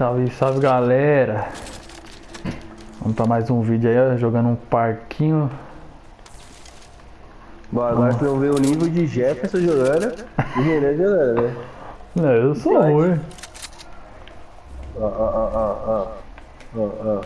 salve, salve galera. Vamos pra mais um vídeo aí, ó, jogando um parquinho. Bora, agora você não vê o nível de Jefferson jogando e Renan jogando, né? Não, eu sou ruim. Ó, ó, ó, ó, ó. Ó, ó.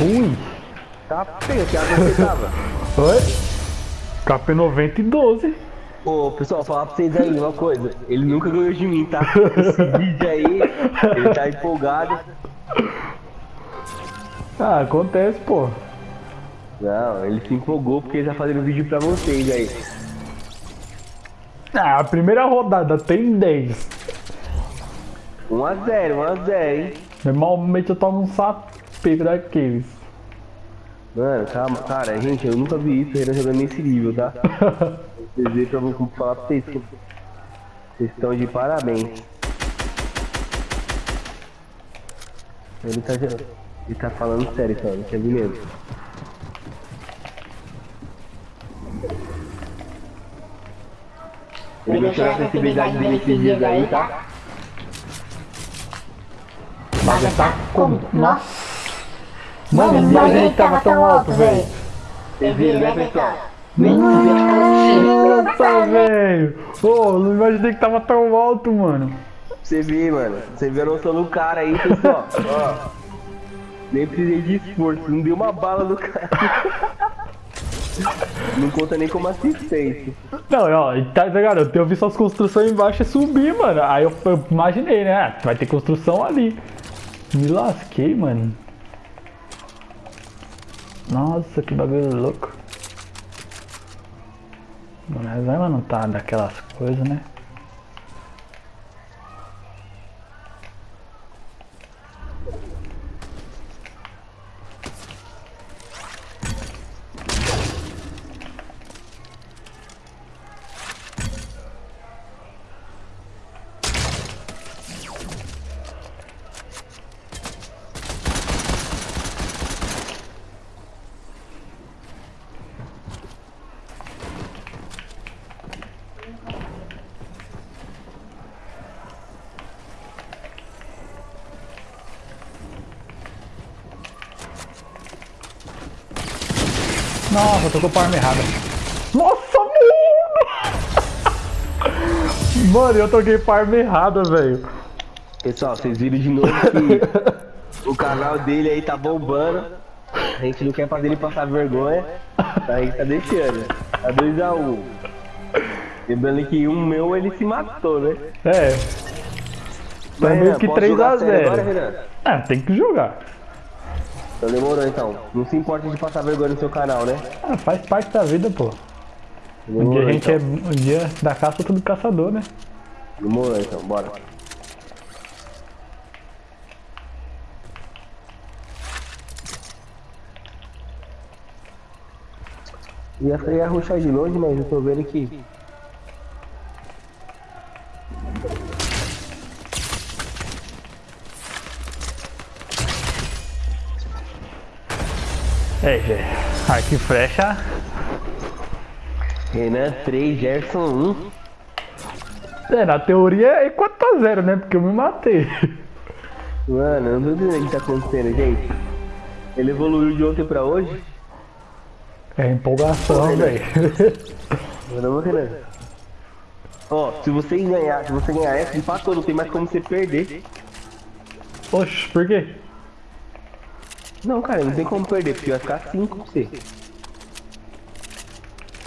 Ui! Tá feio, que água você tava. Oi? KP90 e 12. Ô, pessoal, falar pra vocês aí uma coisa. Ele nunca ganhou de mim, tá? Esse vídeo aí, ele tá empolgado. Ah, acontece, pô. Não, ele se empolgou porque ele tá fazendo vídeo pra vocês aí. Ah, a primeira rodada tem 10. 1x0, 1x0, hein? Normalmente eu tomo um sapeco daqueles. Mano, calma, cara, gente, eu nunca vi isso, Renan jogando nesse nível, tá? Vocês veem pra eu vou falar pra vocês que vocês estão de parabéns. Ele tá, ele tá falando sério, só, não quer vir mesmo. Ele mexeu na sensibilidade dele esses dias aí, tá? Mas tá como? Nossa! Mano, Mano, mas ele tava tão alto, velho. Vocês viram, né, pessoal? Nossa, velho! Ô, não imaginei que tava tão alto, mano. Você vê, mano. Você vê a noção do cara aí, pessoal. Ó. Nem precisei de esforço, não deu uma bala no cara. Não conta nem como assistência. Não, ó, tá ligado? Eu vi suas construções embaixo e subi, mano. Aí eu, eu imaginei, né? Ah, Vai ter construção ali. Me lasquei, mano. Nossa, que bagulho louco. Mas vai não tá daquelas coisas, né? Nossa, eu tô com a arma errada. Nossa, mano! Mano, eu toquei pra arma errada, velho. Pessoal, vocês viram de novo que o canal dele aí tá bombando. A gente não quer fazer ele passar vergonha. A gente tá deixando. Tá 2x1. Lembrando que um meu ele se matou, né? É. Tá Mas, meio Renan, que posso 3 jogar a sério Agora, 0 Renan? Ah, tem que jogar. Então demorou então. Não se importa de passar vergonha no seu canal, né? Ah, faz parte da vida, pô. Um Demorou, dia a gente então. é. Um dia da caça, outro do caçador, né? Demorou então, bora. Ia, ia ruxar de longe, mas eu tô vendo que. É, gente. Arco e flecha. Renan 3, Gerson 1. É, na teoria é 4x0, né? Porque eu me matei. Mano, eu não tô entendendo o que tá acontecendo, gente. Ele evoluiu de ontem pra hoje? É empolgação, velho. Caramba, Renan. Ó, se você ganhar, se você ganhar essa, empatou, não tem mais como você perder. Oxe, por quê? Não, cara, não tem como perder, porque vai ficar 5 pra você.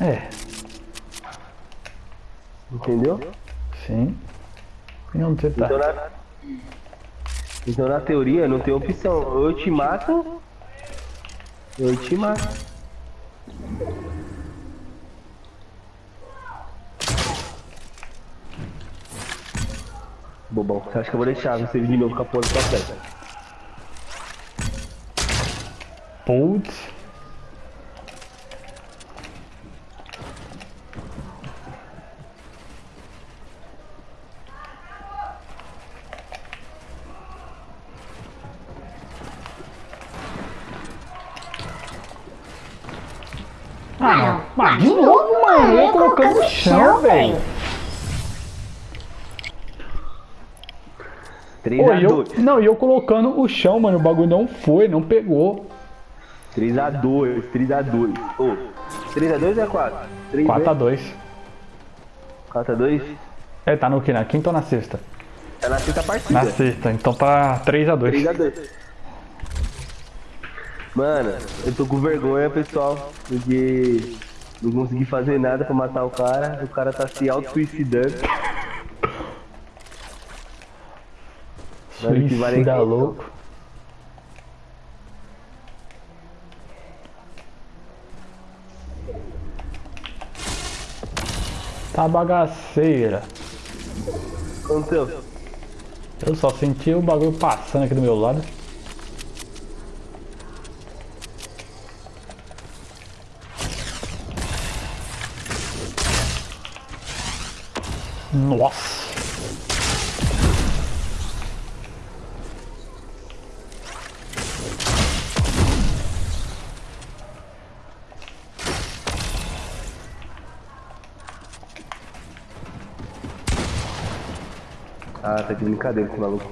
É. Entendeu? Sim. Não tentar. Tá? Então na... então na teoria não tem opção. Ou eu te mato. Eu te mato. Bobão, você acha que eu vou deixar você de novo com a porta pra frente? Putz. Ah, de novo, mano. Eu colocando no chão, velho. 3 Pô, a e eu, 2. não, e eu colocando o chão, mano. O bagulho não foi, não pegou. 3 a 2, 3 a 2. Ô, 3 a 2 ou é 4? 3 4x2. 4 a 2? É, tá no que? Na quinta ou na sexta? Tá na sexta partida. Na sexta, então tá 3x2. 3 a 2. Mano, eu tô com vergonha, pessoal, porque não consegui fazer nada pra matar o cara. O cara tá se auto-suicidando. Mano, que vale Suicida louco. Tá bagaceira. Aconteceu? Eu só senti o bagulho passando aqui do meu lado. Nossa! Ah, tá de brincadeira esse maluco.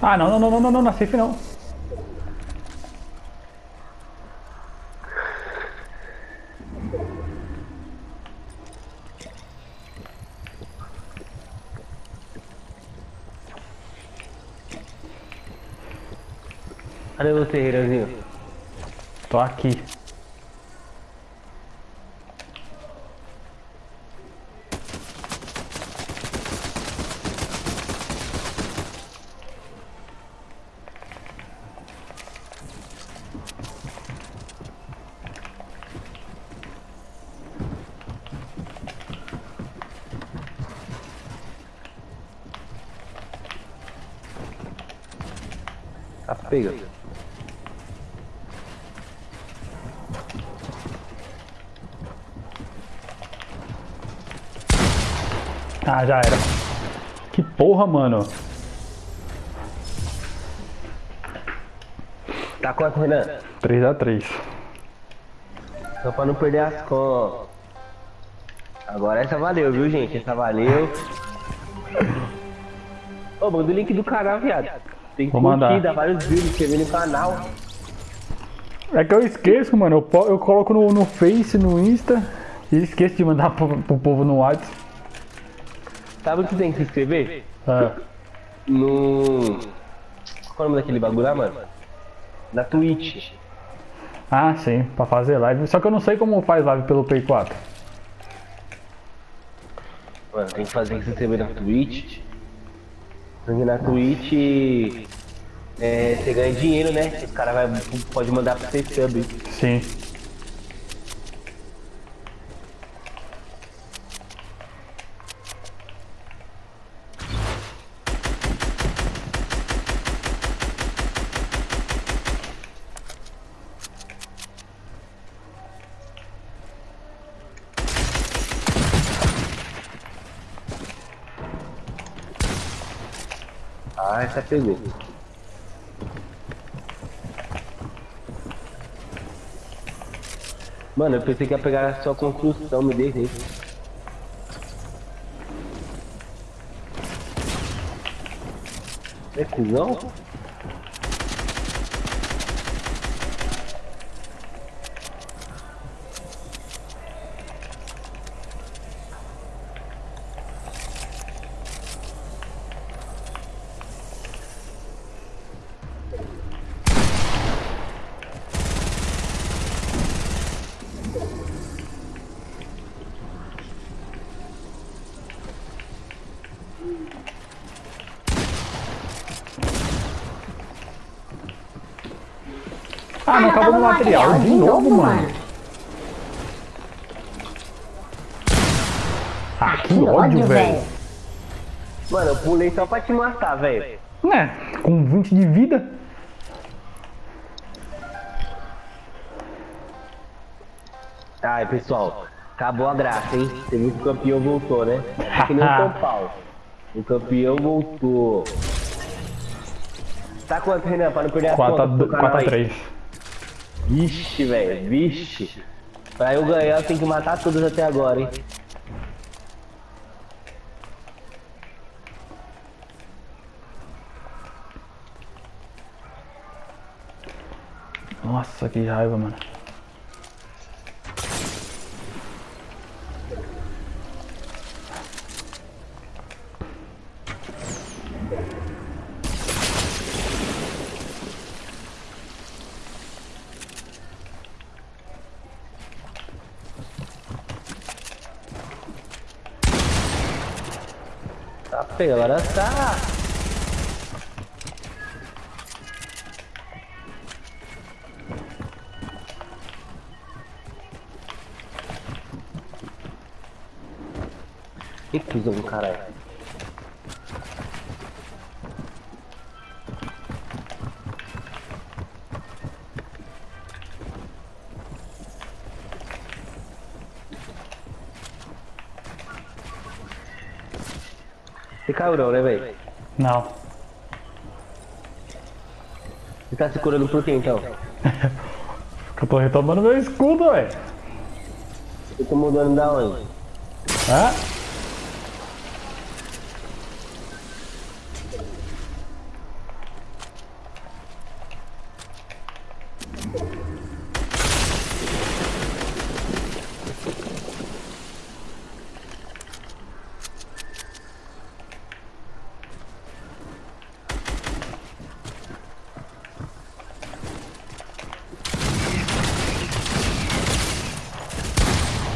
Ah, não, não, não, não, não, não, na safe não. Cadê você, Reiranzinho? Tô aqui. Tá pega. Ah, já era. Que porra, mano. Tá quanto, Renan? 3x3. Só pra não perder as contas. Agora essa valeu, viu, gente? Essa valeu. Ô, manda o link do canal, viado. Tem que Vou curtir, mandar. dar vários vídeos, inscrever no canal. É que eu esqueço, mano. Eu, eu coloco no, no Face, no Insta. E esqueço de mandar pro, pro povo no WhatsApp. Sabe o que tem que se inscrever? Ah, No. Qual é o nome daquele bagulho lá, mano? Na Twitch. ah, sim, pra fazer live. Só que eu não sei como faz live pelo Play 4. Mano, tem que fazer que se inscrever na Twitch. Porque na Twitch é, você ganha dinheiro, né? Os caras vai- pode mandar pra você sub. Sim. Ah, essa pegou. Mano, eu pensei que ia pegar só construção, me dei isso. É cuzão? Ah, não acabou o material. material. De novo, mano. Ah, que, que ódio, velho. Mano, eu pulei só pra te matar, velho. Né, com 20 de vida. Ai, pessoal, acabou a graça, hein? Você viu que o campeão voltou, né? Aqui não é o São Paulo. O campeão voltou. Tá quanto, Renan, pra não perder a conta? 4x3. Vixe, velho, vixe. Pra eu ganhar, eu tenho que matar todos até agora, hein? Nossa, que raiva, mano. Agora tá. Que cuzão, caralho. Caiu não, né, velho? Não. Você tá se curando por quê, então? Eu tô retomando meu escudo, velho. Eu tô mudando da onde? Hã?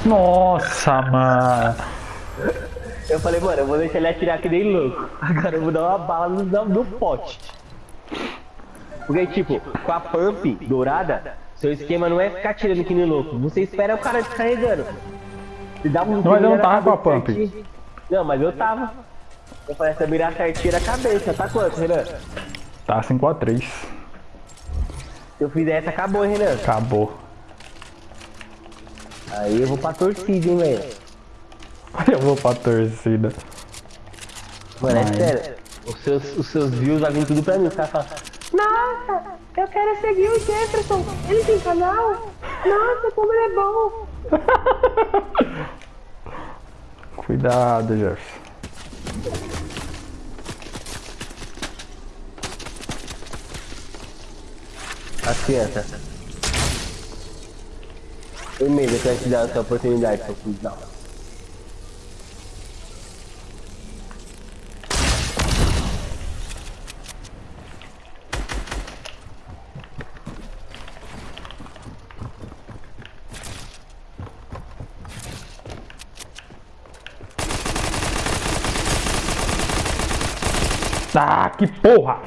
Nossa, mano. Eu falei, mano, eu vou deixar ele atirar que nem louco. Agora eu vou dar uma bala no, no pote. Porque, tipo, com a pump dourada, seu esquema não é ficar atirando que nem louco. Você espera o cara descarregando. Você dá um Mas eu não tava com a pump. certinho. Não, mas eu tava. Eu falei, essa mirar certinho na cabeça. Tá quanto, Renan? Tá 5x3. Se eu fizer essa, acabou, Renan. Acabou. Aí eu vou pra torcida, hein, velho. Eu vou pra torcida. Mano, é sério. Os seus, os seus views vai vir tudo pra mim. Os caras falam, Nossa, eu quero seguir o Jefferson. Ele tem canal? Nossa, como ele é bom. Cuidado, Jefferson. As crianças. Foi mesmo que vai te dar essa oportunidade, seu cuzão. Ah, que porra!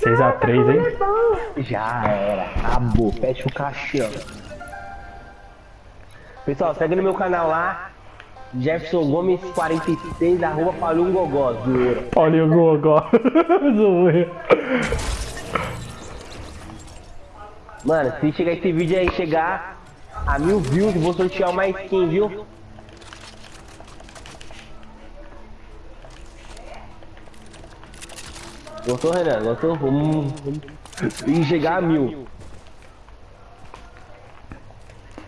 6x3, hein? Já era, acabou, fecha o caixão. Pessoal, segue no meu canal lá, Jefferson Gomes 46, arroba Palum Gogó, zoeira. Olha o Gogó. Zoeira. Mano, se chegar esse vídeo aí, chegar a mil views, vou sortear uma skin, viu? Gostou, Renan? Gostou? Vamos, vamos... E chegar a mil.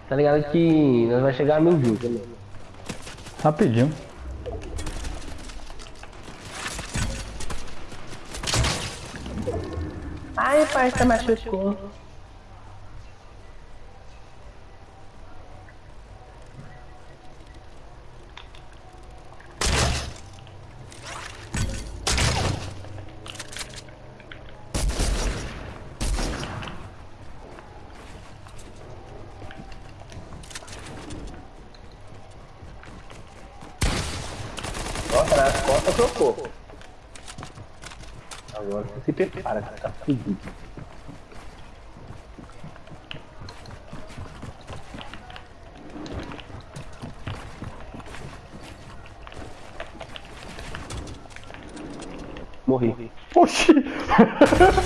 Tá ligado que nós vamos chegar a mil views, né? Rapidinho. Ai, parça, machucou. Nossa, nas trocou. Agora você se prepara, que tá fudido. Morri. Oxi! Ai, caralho.